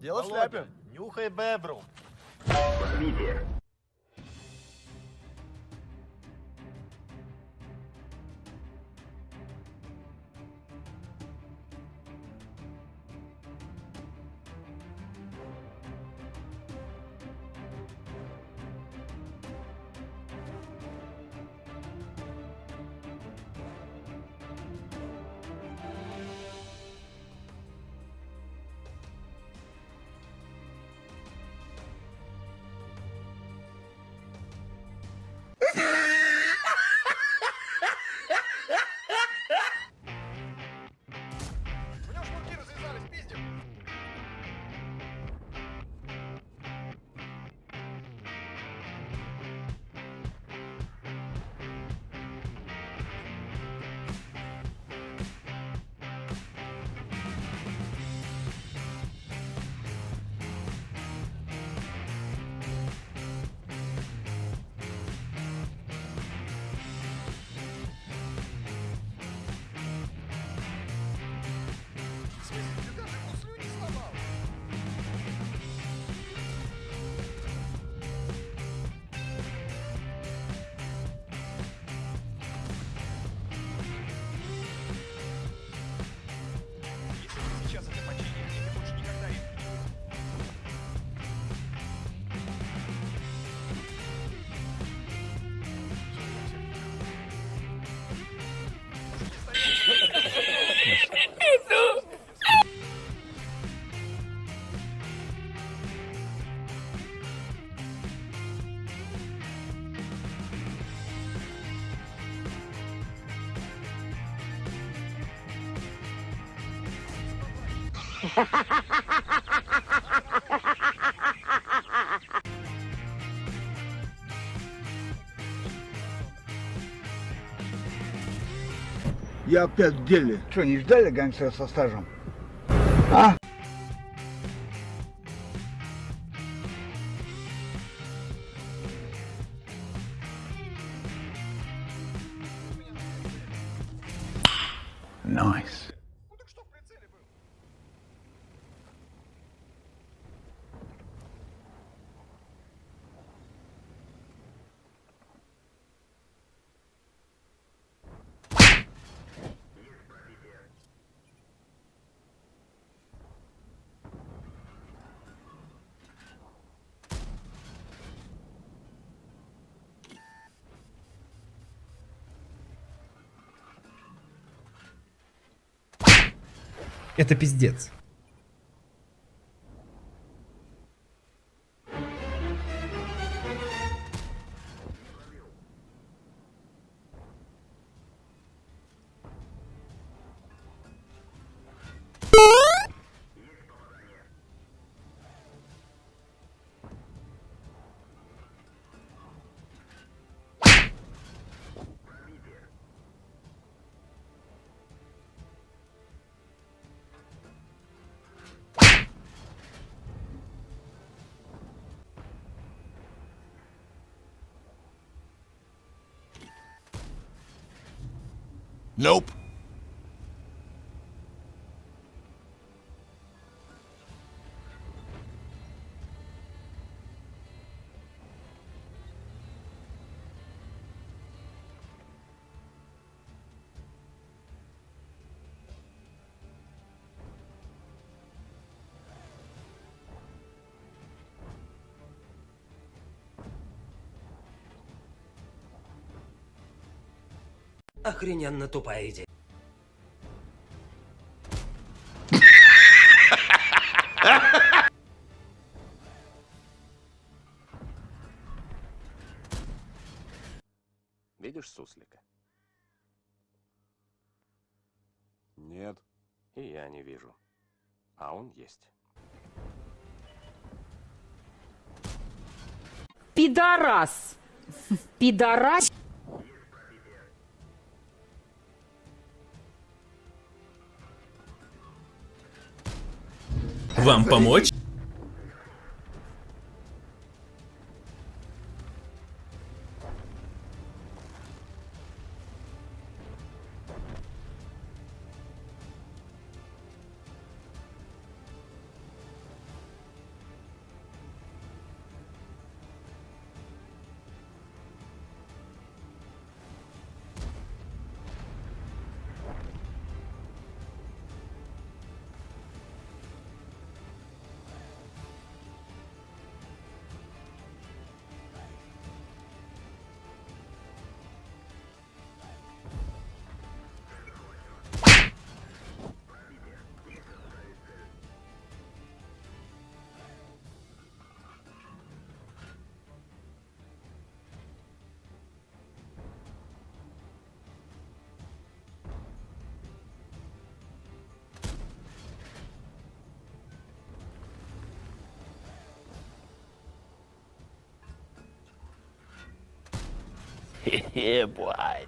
Дело в Володя, шляпе. нюхай бебру. У Я опять в деле. Что, не ждали гангстера со стажем? А? Nice. Это пиздец. Nope. Охрененно тупая идея. Видишь суслика? Нет. И я не вижу. А он есть. Пидорас. Пидорас. Вам помочь? Yeah, boy.